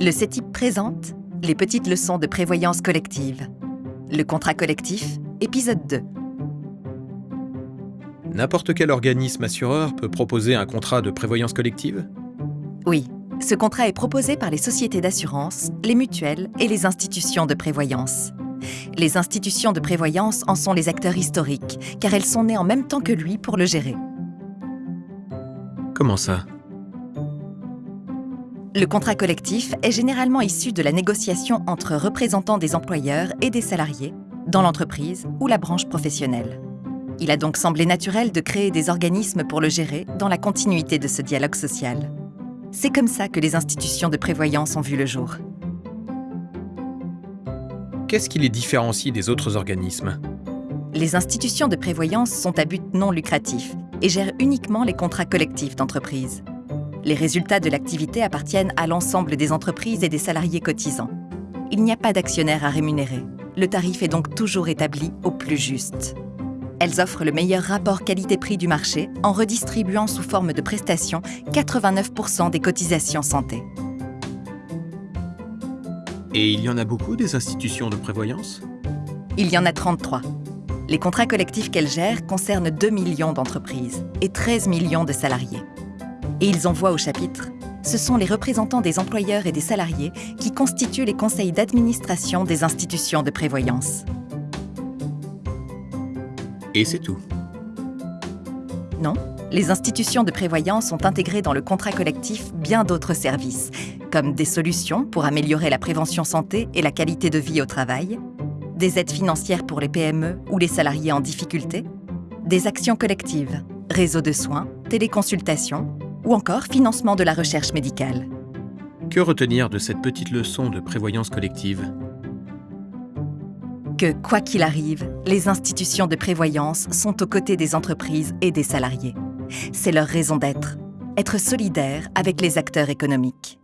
Le CETIP présente les petites leçons de prévoyance collective. Le contrat collectif, épisode 2. N'importe quel organisme assureur peut proposer un contrat de prévoyance collective? Oui, ce contrat est proposé par les sociétés d'assurance, les mutuelles et les institutions de prévoyance. Les institutions de prévoyance en sont les acteurs historiques, car elles sont nées en même temps que lui pour le gérer. Comment ça? Le contrat collectif est généralement issu de la négociation entre représentants des employeurs et des salariés dans l'entreprise ou la branche professionnelle. Il a donc semblé naturel de créer des organismes pour le gérer dans la continuité de ce dialogue social. C'est comme ça que les institutions de prévoyance ont vu le jour. Qu'est-ce qui les différencie des autres organismes? Les institutions de prévoyance sont à but non lucratif et gèrent uniquement les contrats collectifs d'entreprise. Les résultats de l'activité appartiennent à l'ensemble des entreprises et des salariés cotisants. Il n'y a pas d'actionnaire à rémunérer. Le tarif est donc toujours établi au plus juste. Elles offrent le meilleur rapport qualité-prix du marché en redistribuant sous forme de prestations 89% des cotisations santé. Et il y en a beaucoup des institutions de prévoyance? Il y en a 33. Les contrats collectifs qu'elles gèrent concernent 2 millions d'entreprises et 13 millions de salariés. Et ils envoient au chapitre. Ce sont les représentants des employeurs et des salariés qui constituent les conseils d'administration des institutions de prévoyance. Et c'est tout. Non, les institutions de prévoyance ont intégré dans le contrat collectif bien d'autres services, comme des solutions pour améliorer la prévention santé et la qualité de vie au travail, des aides financières pour les PME ou les salariés en difficulté, des actions collectives, réseaux de soins, téléconsultations ou encore financement de la recherche médicale. Que retenir de cette petite leçon de prévoyance collective? Que, quoi qu'il arrive, les institutions de prévoyance sont aux côtés des entreprises et des salariés. C'est leur raison d'être, être solidaires avec les acteurs économiques.